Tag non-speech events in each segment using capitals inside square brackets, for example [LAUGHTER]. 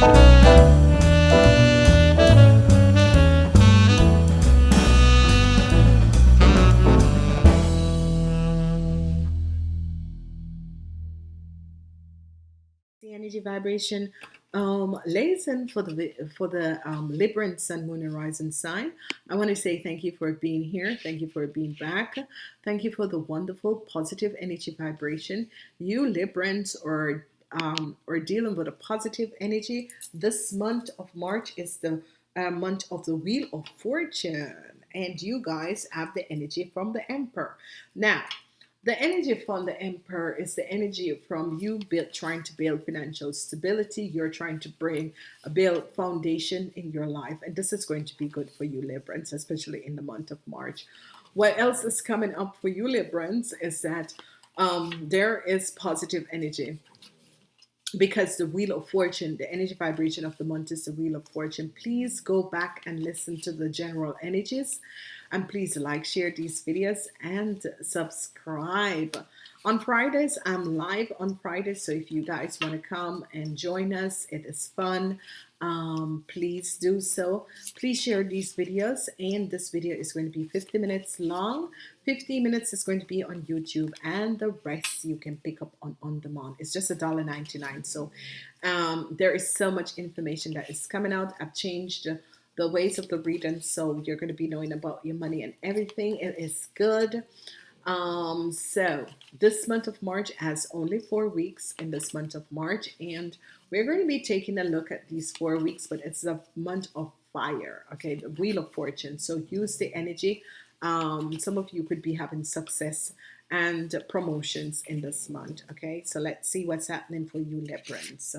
the energy vibration um lesson for the for the um libra and sun moon Horizon sign. I want to say thank you for being here. Thank you for being back. Thank you for the wonderful positive energy vibration. You librans are um are dealing with a positive energy this month of march is the uh, month of the wheel of fortune and you guys have the energy from the emperor now the energy from the emperor is the energy from you build, trying to build financial stability. You're trying to bring a build foundation in your life. And this is going to be good for you, Librans, especially in the month of March. What else is coming up for you, Librans, is that um, there is positive energy because the wheel of fortune the energy vibration of the month is the wheel of fortune. Please go back and listen to the general energies. And please like share these videos and subscribe on Fridays I'm live on Fridays so if you guys want to come and join us it is fun. Um, please do so. Please share these videos and this video is going to be 50 minutes long. 50 minutes is going to be on YouTube and the rest you can pick up on on demand. It's just a dollar 99 so um, there is so much information that is coming out. I've changed the ways of the reading so you're going to be knowing about your money and everything. It is good um, so this month of March has only four weeks in this month of March, and we're going to be taking a look at these four weeks, but it's a month of fire, okay, the wheel of fortune. So use the energy. Um, some of you could be having success and promotions in this month, okay? So let's see what's happening for you, Librans.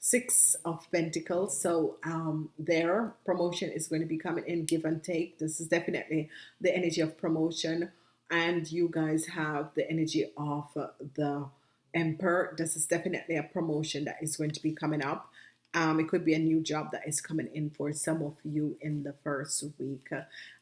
Six of Pentacles. So um, their promotion is going to be coming in give and take. This is definitely the energy of promotion and you guys have the energy of the emperor this is definitely a promotion that is going to be coming up. Um, it could be a new job that is coming in for some of you in the first week.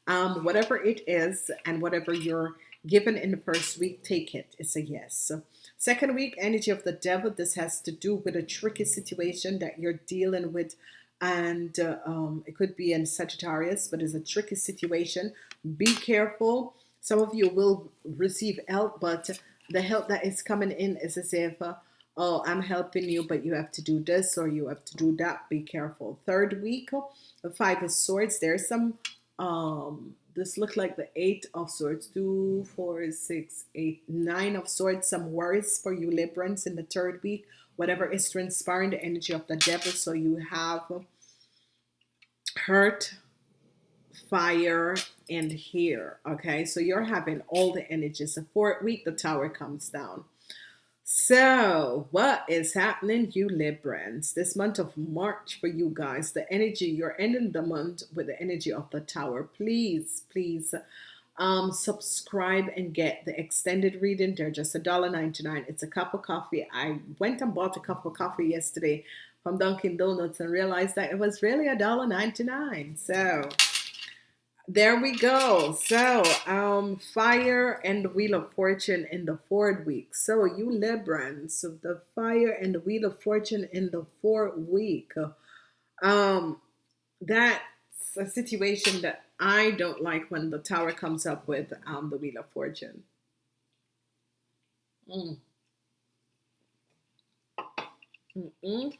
Um, whatever it is and whatever you're given in the first week take it. It's a yes. Second week energy of the devil this has to do with a tricky situation that you're dealing with. And uh, um, it could be in Sagittarius but it's a tricky situation. Be careful some of you will receive help, but the help that is coming in is as if, uh, oh, I'm helping you, but you have to do this or you have to do that. Be careful. Third week, the Five of Swords. There's some, um, this look like the Eight of Swords. Two, four, six, eight, nine of Swords. Some worries for you Librans in the third week. Whatever is transpiring, the energy of the devil. So you have hurt, fire and here okay? So you're having all the energies the fourth week the tower comes down. So what is happening you Librans? This month of March for you guys the energy you're ending the month with the energy of the tower. Please please um subscribe and get the extended reading. They're just a dollar 99 it's a cup of coffee. I went and bought a cup of coffee yesterday from Dunkin Donuts and realized that it was really a dollar 99 so there we go so um fire and the wheel of fortune in the fourth week so you Librans so the fire and the wheel of fortune in the fourth week um that's a situation that I don't like when the tower comes up with um the wheel of fortune mm. Mm -mm.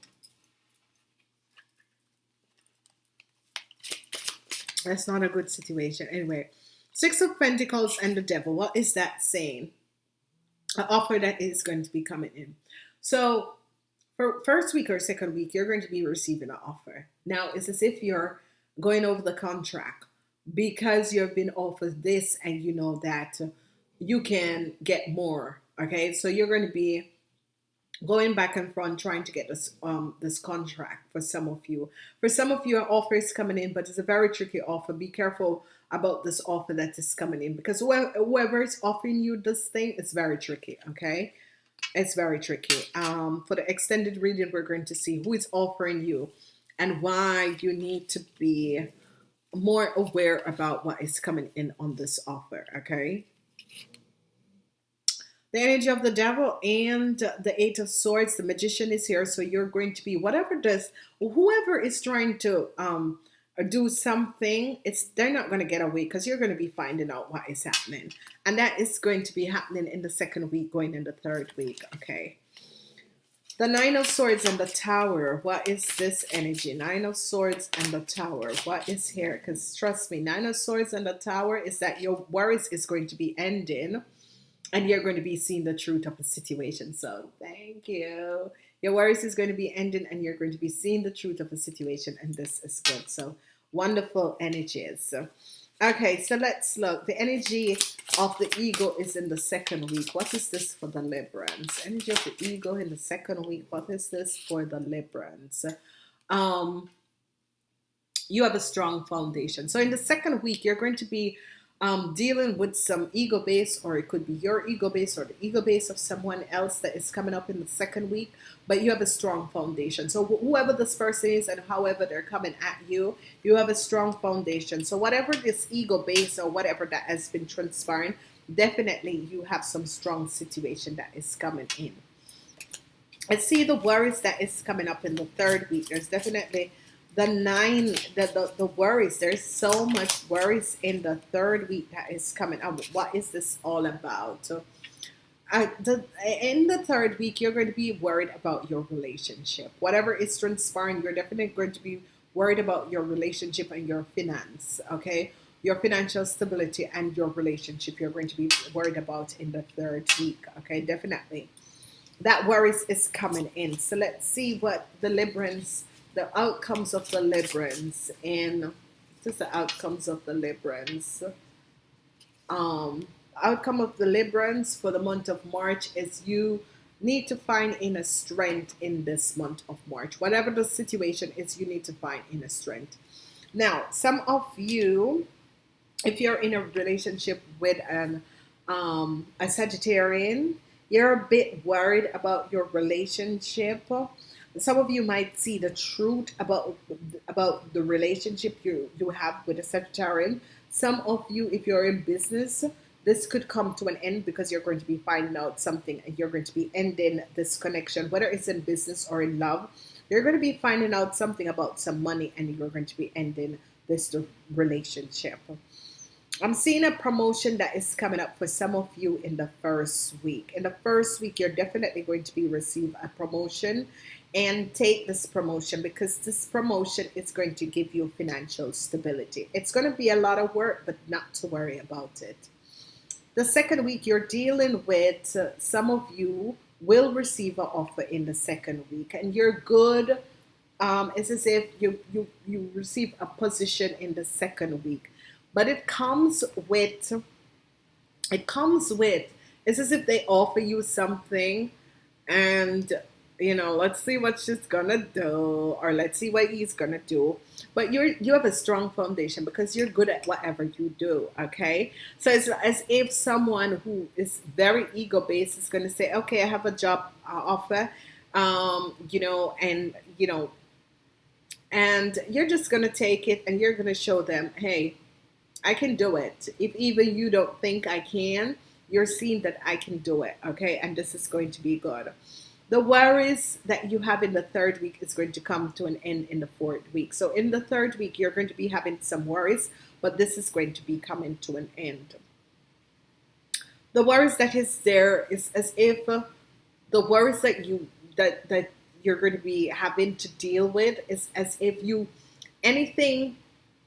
That's not a good situation. Anyway, Six of Pentacles and the Devil. What is that saying? An offer that is going to be coming in. So for first week or second week, you're going to be receiving an offer. Now, it's as if you're going over the contract because you've been offered this and you know that you can get more. Okay, so you're going to be going back and front trying to get this um this contract for some of you. For some of you an offer is coming in but it's a very tricky offer. Be careful about this offer that is coming in because whoever is offering you this thing it's very tricky okay? It's very tricky. Um for the extended reading we're going to see who is offering you and why you need to be more aware about what is coming in on this offer okay the energy of the devil and the eight of swords the magician is here so you're going to be whatever does whoever is trying to um do something it's they're not going to get away because you're going to be finding out what is happening. And that is going to be happening in the second week going in the third week okay? The nine of swords and the tower what is this energy? Nine of swords and the tower what is here? Because trust me nine of swords and the tower is that your worries is going to be ending and you're going to be seeing the truth of the situation. So thank you. Your worries is going to be ending and you're going to be seeing the truth of the situation and this is good. So wonderful energies. So, okay, so let's look. The energy of the ego is in the second week. What is this for the Librans? Energy of the ego in the second week. What is this for the Librans? Um, you have a strong foundation. So in the second week, you're going to be um, dealing with some ego base, or it could be your ego base or the ego base of someone else that is coming up in the second week, but you have a strong foundation. So whoever this person is and however they're coming at you, you have a strong foundation. So whatever this ego base or whatever that has been transpiring, definitely you have some strong situation that is coming in. I see the worries that is coming up in the third week. There's definitely the nine the, the, the worries there's so much worries in the third week that is coming up. What is this all about? So the, in the third week you're going to be worried about your relationship. Whatever is transpiring you're definitely going to be worried about your relationship and your finance okay? Your financial stability and your relationship you're going to be worried about in the third week okay? Definitely. That worries is coming in. So let's see what the Librans the outcomes of the Librans and just the outcomes of the Librans. Um, outcome of the Librans for the month of March is you need to find inner strength in this month of March. Whatever the situation is, you need to find inner strength. Now, some of you, if you're in a relationship with an um, a Sagittarian, you're a bit worried about your relationship some of you might see the truth about about the relationship you you have with a Sagittarian. Some of you, if you're in business, this could come to an end because you're going to be finding out something and you're going to be ending this connection, whether it's in business or in love. You're going to be finding out something about some money and you're going to be ending this relationship. I'm seeing a promotion that is coming up for some of you in the first week. In the first week, you're definitely going to be receive a promotion and take this promotion because this promotion is going to give you financial stability. It's going to be a lot of work, but not to worry about it. The second week you're dealing with, uh, some of you will receive an offer in the second week and you're good. Um, it's as if you, you, you receive a position in the second week, but it comes with, it comes with, it's as if they offer you something and you know, let's see what she's gonna do, or let's see what he's gonna do. But you're you have a strong foundation because you're good at whatever you do. Okay, so it's as if someone who is very ego based is gonna say, okay, I have a job uh, offer, um, you know, and you know, and you're just gonna take it and you're gonna show them, hey, I can do it. If even you don't think I can, you're seeing that I can do it. Okay, and this is going to be good. The worries that you have in the third week is going to come to an end in the fourth week. So in the third week, you're going to be having some worries, but this is going to be coming to an end. The worries that is there is as if the worries that you that that you're going to be having to deal with is as if you anything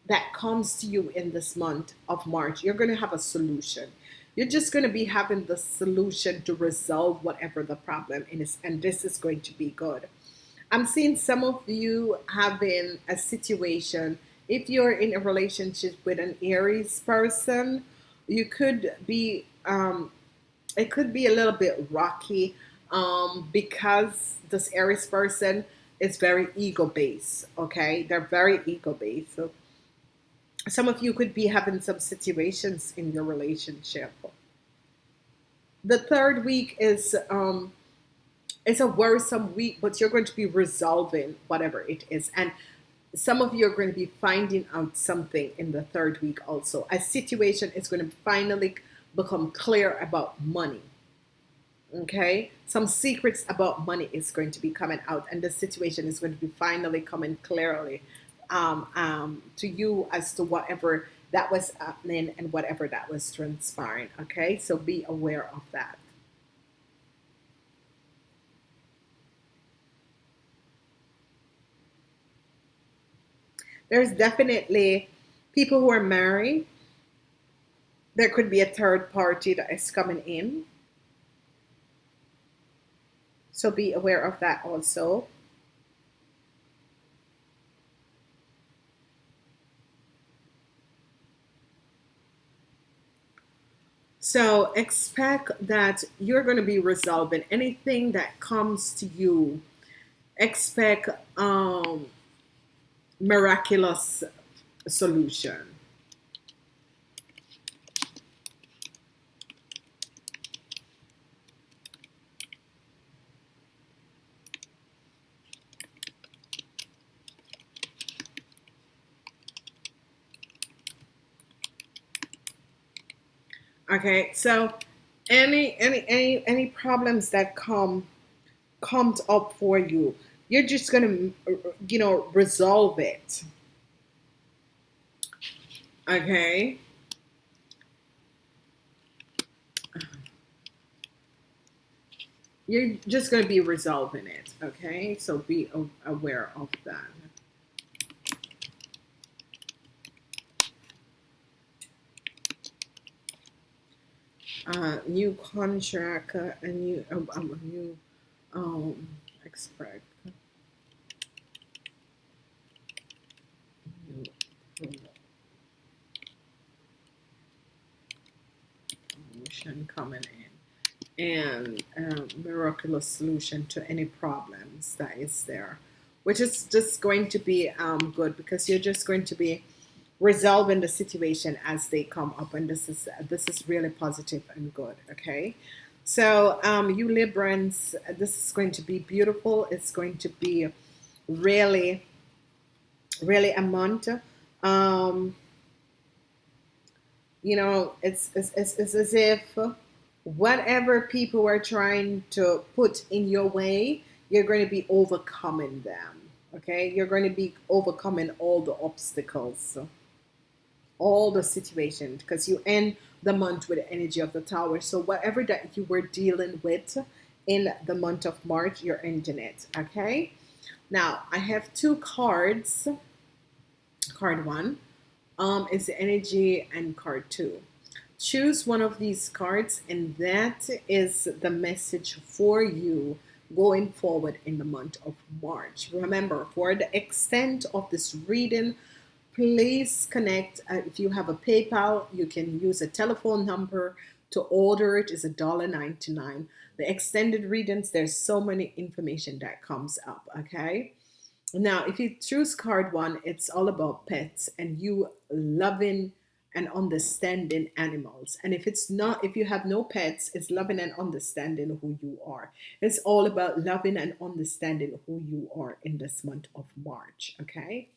that comes to you in this month of March, you're going to have a solution. You're just going to be having the solution to resolve whatever the problem is, and this is going to be good. I'm seeing some of you having a situation. If you're in a relationship with an Aries person, you could be, um, it could be a little bit rocky um, because this Aries person is very ego based. Okay, they're very ego based. So some of you could be having some situations in your relationship. The third week is um, it's a worrisome week, but you're going to be resolving whatever it is. And some of you are going to be finding out something in the third week also. A situation is going to finally become clear about money. Okay, some secrets about money is going to be coming out, and the situation is going to be finally coming clearly um, um, to you as to whatever that was happening and whatever that was transpiring. Okay, so be aware of that. There's definitely people who are married. There could be a third party that is coming in. So be aware of that also. So expect that you're going to be resolving anything that comes to you. Expect um, miraculous solution. Okay, so any any any any problems that come comes up for you, you're just gonna you know resolve it. Okay. You're just going to be resolving it, okay? So be aware of that. Uh, new contract, uh, a new, um, um, a new um, expect. Promotion coming in. And um, miraculous solution to any problems that is there. Which is just going to be um, good because you're just going to be resolving the situation as they come up and this is this is really positive and good okay? So um, you Librans this is going to be beautiful. It's going to be really really a month. Um, you know it's, it's, it's, it's as if whatever people are trying to put in your way you're going to be overcoming them okay? You're going to be overcoming all the obstacles all the situations because you end the month with the energy of the tower. So whatever that you were dealing with in the month of March, you're ending it. Okay. Now I have two cards. Card one um, is the energy and card two. Choose one of these cards and that is the message for you going forward in the month of March. Remember, for the extent of this reading, please connect. Uh, if you have a PayPal, you can use a telephone number to order it is $1.99. The extended readings, there's so many information that comes up, okay? Now, if you choose card one, it's all about pets and you loving and understanding animals. And if it's not, if you have no pets, it's loving and understanding who you are. It's all about loving and understanding who you are in this month of March, okay?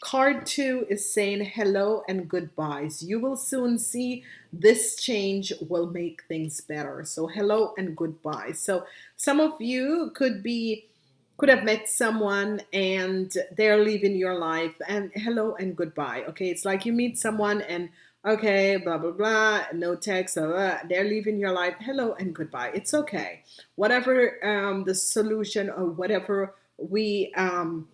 Card two is saying hello and goodbyes. You will soon see this change will make things better. So hello and goodbye. So some of you could be could have met someone and they're leaving your life and hello and goodbye. Okay, it's like you meet someone and okay, blah blah blah, no text, blah, blah, they're leaving your life. Hello and goodbye. It's okay. Whatever um, the solution or whatever we um,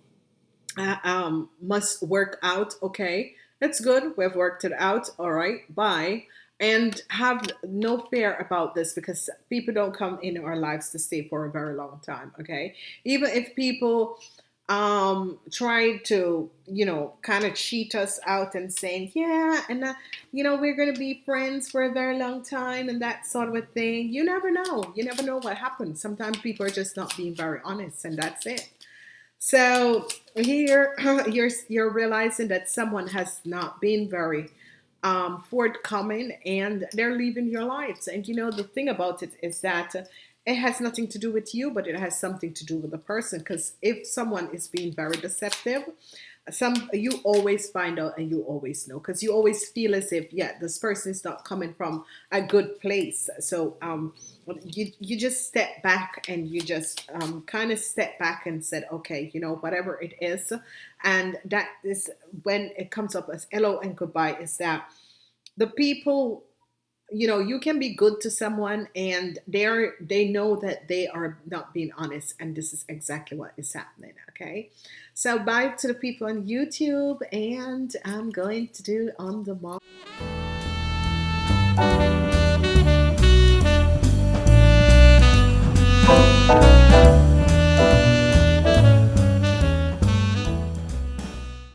uh, um, must work out. Okay, that's good. We've worked it out. All right, bye. And have no fear about this because people don't come in our lives to stay for a very long time. Okay, even if people um try to you know kind of cheat us out and saying yeah and uh, you know we're gonna be friends for a very long time and that sort of a thing you never know you never know what happens sometimes people are just not being very honest and that's it so here [LAUGHS] you're you're realizing that someone has not been very um, forthcoming and they're leaving your lives. And you know the thing about it is that it has nothing to do with you, but it has something to do with the person. Because if someone is being very deceptive, some you always find out and you always know because you always feel as if yeah this person is not coming from a good place. So um you you just step back and you just um, kind of step back and said okay you know whatever it is. And that is when it comes up as hello and goodbye is that the people you know you can be good to someone and they're they know that they are not being honest and this is exactly what is happening okay? So bye to the people on YouTube and I'm going to do on the mall.